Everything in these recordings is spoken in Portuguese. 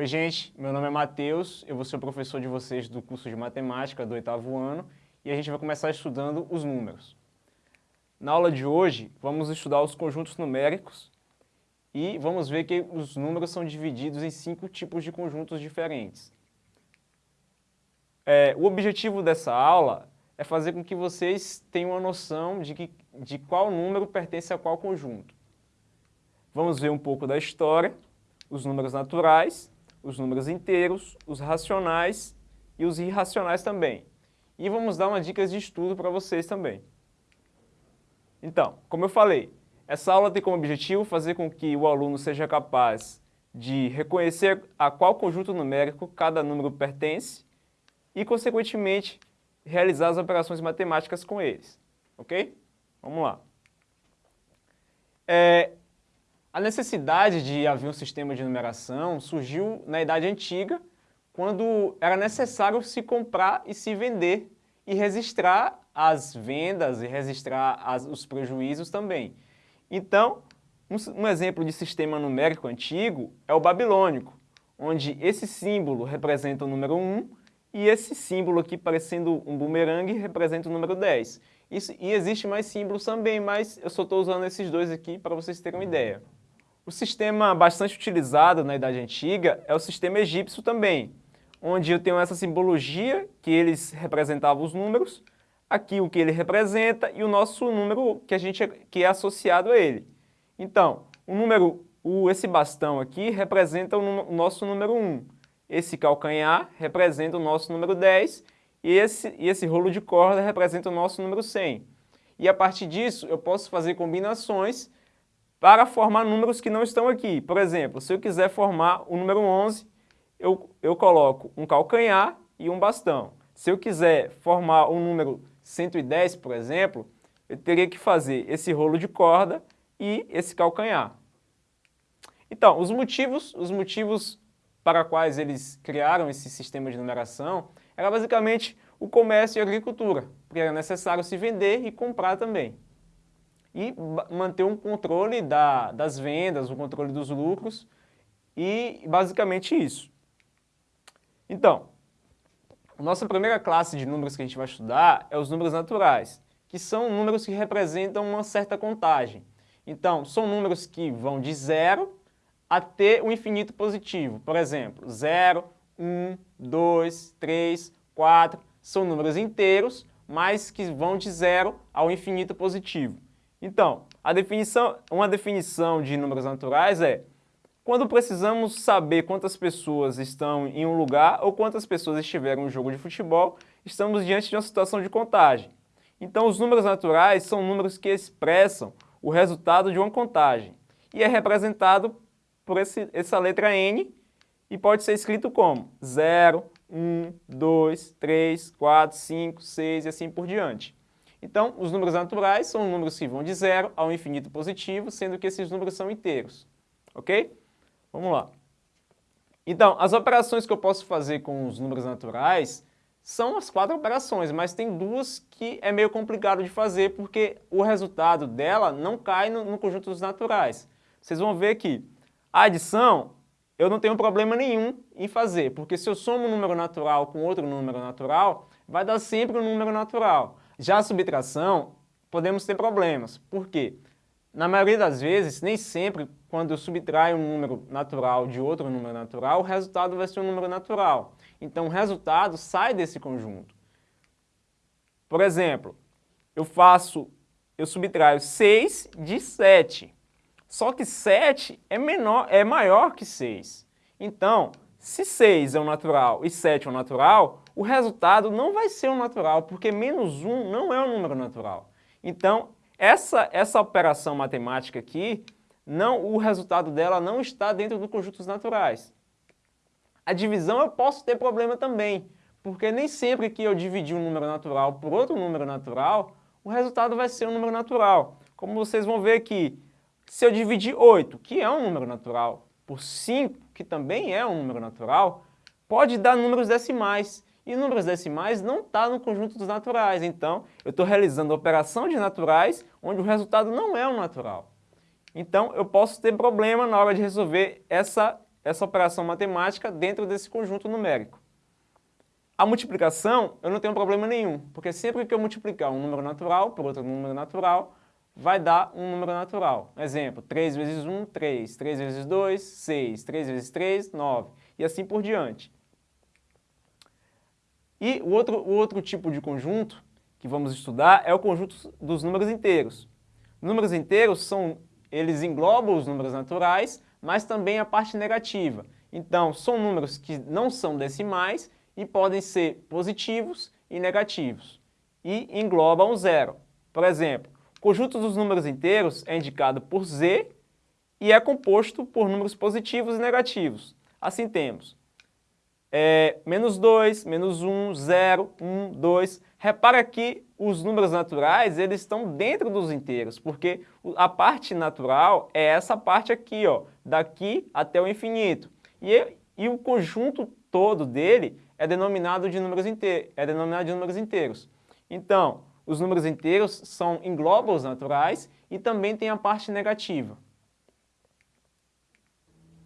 Oi gente, meu nome é Matheus, eu vou ser o professor de vocês do curso de Matemática do oitavo ano e a gente vai começar estudando os números. Na aula de hoje, vamos estudar os conjuntos numéricos e vamos ver que os números são divididos em cinco tipos de conjuntos diferentes. É, o objetivo dessa aula é fazer com que vocês tenham uma noção de, que, de qual número pertence a qual conjunto. Vamos ver um pouco da história, os números naturais, os números inteiros, os racionais e os irracionais também. E vamos dar umas dicas de estudo para vocês também. Então, como eu falei, essa aula tem como objetivo fazer com que o aluno seja capaz de reconhecer a qual conjunto numérico cada número pertence e, consequentemente, realizar as operações matemáticas com eles. Ok? Vamos lá. É, a necessidade de haver um sistema de numeração surgiu na Idade Antiga, quando era necessário se comprar e se vender e registrar as vendas e registrar as, os prejuízos também. Então, um, um exemplo de sistema numérico antigo é o babilônico, onde esse símbolo representa o número 1 e esse símbolo aqui parecendo um bumerangue representa o número 10. Isso, e existe mais símbolos também, mas eu só estou usando esses dois aqui para vocês terem uma ideia. O sistema bastante utilizado na Idade Antiga é o sistema egípcio também, onde eu tenho essa simbologia que eles representavam os números, aqui o que ele representa e o nosso número que, a gente, que é associado a ele. Então, o número, o, esse bastão aqui representa o, o nosso número 1, esse calcanhar representa o nosso número 10 e esse, e esse rolo de corda representa o nosso número 100. E a partir disso eu posso fazer combinações para formar números que não estão aqui. Por exemplo, se eu quiser formar o número 11, eu, eu coloco um calcanhar e um bastão. Se eu quiser formar o número 110, por exemplo, eu teria que fazer esse rolo de corda e esse calcanhar. Então, os motivos, os motivos para quais eles criaram esse sistema de numeração era basicamente o comércio e a agricultura, porque era necessário se vender e comprar também. E manter um controle da, das vendas, o um controle dos lucros e basicamente isso. Então, a nossa primeira classe de números que a gente vai estudar é os números naturais, que são números que representam uma certa contagem. Então, são números que vão de zero até o infinito positivo. Por exemplo, 0, 1, 2, 3, 4, são números inteiros, mas que vão de zero ao infinito positivo. Então, a definição, uma definição de números naturais é quando precisamos saber quantas pessoas estão em um lugar ou quantas pessoas estiveram em um jogo de futebol, estamos diante de uma situação de contagem. Então, os números naturais são números que expressam o resultado de uma contagem e é representado por esse, essa letra N e pode ser escrito como 0, 1, 2, 3, 4, 5, 6 e assim por diante. Então, os números naturais são números que vão de zero ao infinito positivo, sendo que esses números são inteiros. Ok? Vamos lá. Então, as operações que eu posso fazer com os números naturais são as quatro operações, mas tem duas que é meio complicado de fazer porque o resultado dela não cai no, no conjunto dos naturais. Vocês vão ver que a adição, eu não tenho problema nenhum em fazer, porque se eu somo um número natural com outro número natural, vai dar sempre um número natural. Já a subtração, podemos ter problemas. Por quê? Na maioria das vezes, nem sempre, quando eu subtraio um número natural de outro número natural, o resultado vai ser um número natural. Então, o resultado sai desse conjunto. Por exemplo, eu faço, eu subtraio 6 de 7. Só que 7 é, menor, é maior que 6. Então, se 6 é um natural e 7 é um natural, o resultado não vai ser um natural, porque menos 1 não é um número natural. Então, essa, essa operação matemática aqui, não, o resultado dela não está dentro do conjunto dos naturais. A divisão eu posso ter problema também, porque nem sempre que eu dividir um número natural por outro número natural, o resultado vai ser um número natural. Como vocês vão ver aqui, se eu dividir 8, que é um número natural, por 5, que também é um número natural, pode dar números decimais. E números decimais não está no conjunto dos naturais. Então, eu estou realizando operação de naturais onde o resultado não é um natural. Então, eu posso ter problema na hora de resolver essa, essa operação matemática dentro desse conjunto numérico. A multiplicação, eu não tenho problema nenhum, porque sempre que eu multiplicar um número natural por outro número natural, vai dar um número natural. Exemplo, 3 vezes 1, 3, 3 vezes 2, 6, 3 vezes 3, 9, e assim por diante. E o outro, o outro tipo de conjunto que vamos estudar é o conjunto dos números inteiros. Números inteiros são, eles englobam os números naturais, mas também a parte negativa. Então, são números que não são decimais e podem ser positivos e negativos. E englobam o zero. Por exemplo, conjunto dos números inteiros é indicado por z e é composto por números positivos e negativos. Assim temos é, menos 2, menos 1, 0, 1, 2. Repara que os números naturais eles estão dentro dos inteiros, porque a parte natural é essa parte aqui, ó, daqui até o infinito. E, e o conjunto todo dele é denominado de números inteiros, é denominado de números inteiros. Então, os números inteiros são englobam os naturais e também tem a parte negativa.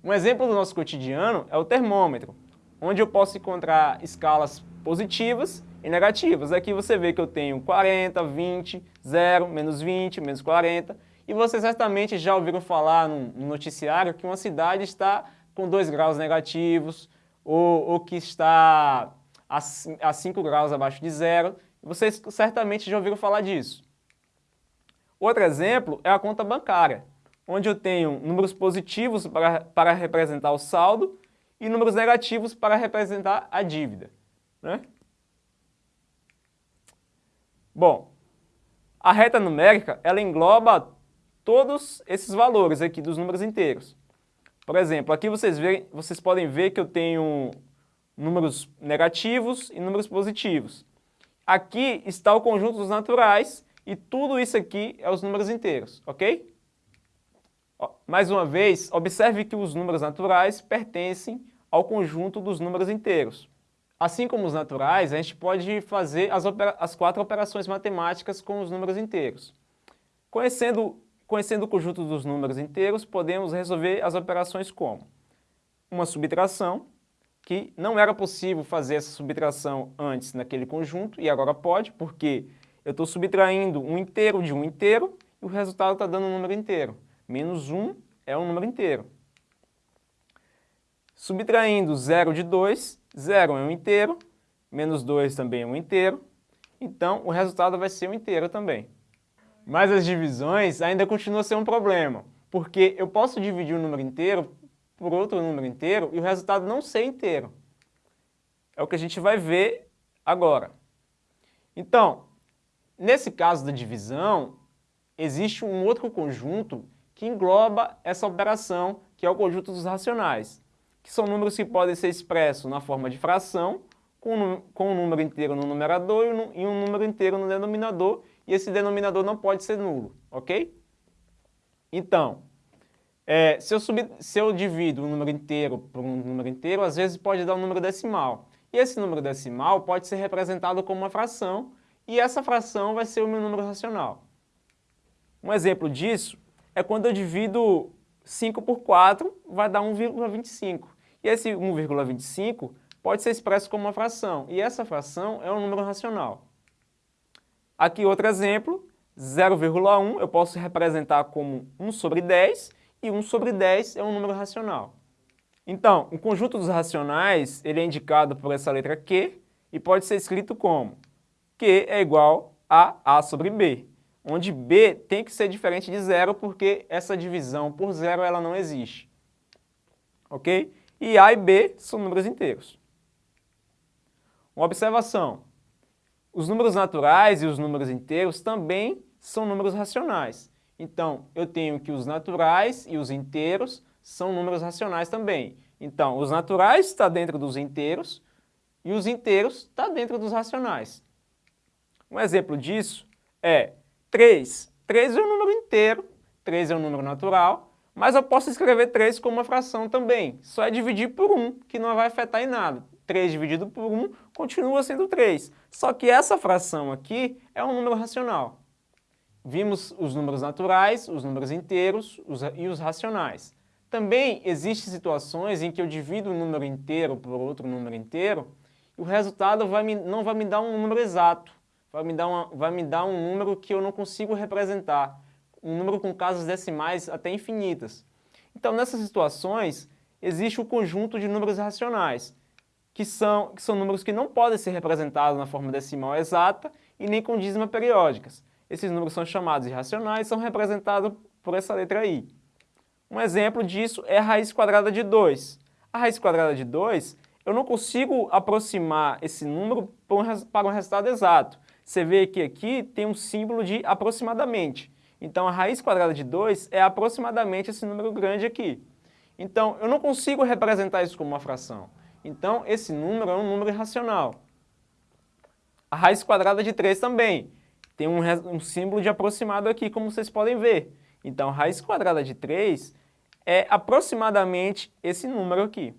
Um exemplo do nosso cotidiano é o termômetro onde eu posso encontrar escalas positivas e negativas. Aqui você vê que eu tenho 40, 20, 0, menos 20, menos 40. E vocês certamente já ouviram falar no noticiário que uma cidade está com 2 graus negativos ou, ou que está a 5 graus abaixo de zero. Vocês certamente já ouviram falar disso. Outro exemplo é a conta bancária, onde eu tenho números positivos para, para representar o saldo e números negativos para representar a dívida. Né? Bom, a reta numérica ela engloba todos esses valores aqui dos números inteiros. Por exemplo, aqui vocês, verem, vocês podem ver que eu tenho números negativos e números positivos. Aqui está o conjunto dos naturais e tudo isso aqui é os números inteiros, ok? Mais uma vez, observe que os números naturais pertencem ao conjunto dos números inteiros. Assim como os naturais, a gente pode fazer as, as quatro operações matemáticas com os números inteiros. Conhecendo, conhecendo o conjunto dos números inteiros, podemos resolver as operações como uma subtração, que não era possível fazer essa subtração antes naquele conjunto, e agora pode, porque eu estou subtraindo um inteiro de um inteiro, e o resultado está dando um número inteiro. Menos 1 é um número inteiro. Subtraindo 0 de 2, 0 é um inteiro, menos 2 também é um inteiro, então o resultado vai ser um inteiro também. Mas as divisões ainda continuam a ser um problema, porque eu posso dividir um número inteiro por outro número inteiro e o resultado não ser inteiro. É o que a gente vai ver agora. Então, nesse caso da divisão, existe um outro conjunto que engloba essa operação, que é o conjunto dos racionais, que são números que podem ser expressos na forma de fração, com, com um número inteiro no numerador e um número inteiro no denominador, e esse denominador não pode ser nulo, ok? Então, é, se, eu sub, se eu divido um número inteiro por um número inteiro, às vezes pode dar um número decimal. E esse número decimal pode ser representado como uma fração, e essa fração vai ser o meu número racional. Um exemplo disso é quando eu divido 5 por 4, vai dar 1,25. E esse 1,25 pode ser expresso como uma fração, e essa fração é um número racional. Aqui outro exemplo, 0,1 eu posso representar como 1 sobre 10, e 1 sobre 10 é um número racional. Então, o conjunto dos racionais ele é indicado por essa letra Q e pode ser escrito como Q é igual a A sobre B, onde B tem que ser diferente de zero porque essa divisão por zero ela não existe. Ok? E A e B são números inteiros. Uma observação. Os números naturais e os números inteiros também são números racionais. Então, eu tenho que os naturais e os inteiros são números racionais também. Então, os naturais estão dentro dos inteiros e os inteiros estão dentro dos racionais. Um exemplo disso é 3. 3 é um número inteiro, 3 é um número natural, mas eu posso escrever 3 como uma fração também. Só é dividir por 1, que não vai afetar em nada. 3 dividido por 1 continua sendo 3. Só que essa fração aqui é um número racional. Vimos os números naturais, os números inteiros os, e os racionais. Também existem situações em que eu divido um número inteiro por outro número inteiro e o resultado vai me, não vai me dar um número exato, vai me, dar uma, vai me dar um número que eu não consigo representar, um número com casas decimais até infinitas. Então, nessas situações, existe o conjunto de números racionais, que são, que são números que não podem ser representados na forma decimal exata e nem com dízima periódicas. Esses números são chamados irracionais e são representados por essa letra I. Um exemplo disso é a raiz quadrada de 2. A raiz quadrada de 2, eu não consigo aproximar esse número para um resultado exato. Você vê que aqui tem um símbolo de aproximadamente. Então, a raiz quadrada de 2 é aproximadamente esse número grande aqui. Então, eu não consigo representar isso como uma fração. Então, esse número é um número irracional. A raiz quadrada de 3 também. Tem um, um símbolo de aproximado aqui, como vocês podem ver. Então, raiz quadrada de 3 é aproximadamente esse número aqui.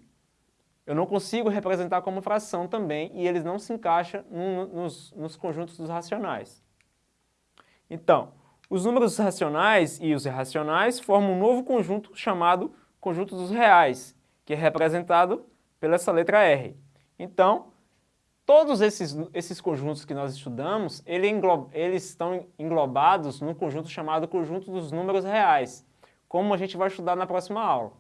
Eu não consigo representar como fração também e eles não se encaixam no, nos, nos conjuntos dos racionais. Então, os números racionais e os irracionais formam um novo conjunto chamado conjunto dos reais, que é representado pela essa letra R. Então, Todos esses, esses conjuntos que nós estudamos, ele engloba, eles estão englobados num conjunto chamado conjunto dos números reais, como a gente vai estudar na próxima aula.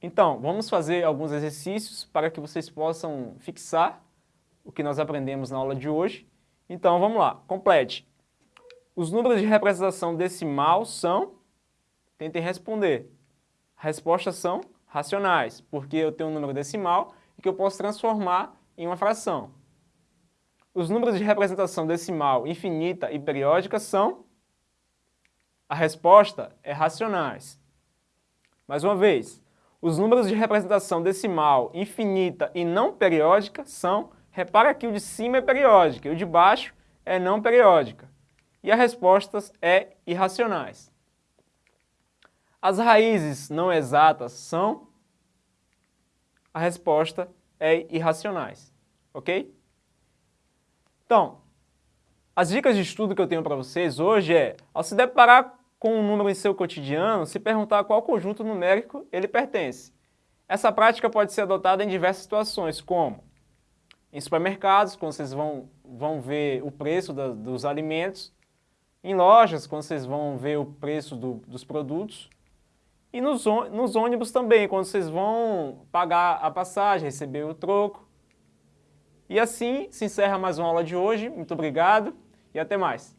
Então, vamos fazer alguns exercícios para que vocês possam fixar o que nós aprendemos na aula de hoje. Então, vamos lá, complete. Os números de representação decimal são... Tentem responder. Respostas são racionais, porque eu tenho um número decimal e que eu posso transformar em uma fração. Os números de representação decimal infinita e periódica são? A resposta é racionais. Mais uma vez, os números de representação decimal infinita e não periódica são, repara que o de cima é periódica e o de baixo é não periódica. E as respostas é irracionais. As raízes não exatas são? A resposta é irracionais, ok? Então, as dicas de estudo que eu tenho para vocês hoje é, ao se deparar com um número em seu cotidiano, se perguntar a qual conjunto numérico ele pertence. Essa prática pode ser adotada em diversas situações, como em supermercados, quando vocês vão, vão ver o preço da, dos alimentos, em lojas, quando vocês vão ver o preço do, dos produtos, e nos, nos ônibus também, quando vocês vão pagar a passagem, receber o troco. E assim se encerra mais uma aula de hoje. Muito obrigado e até mais.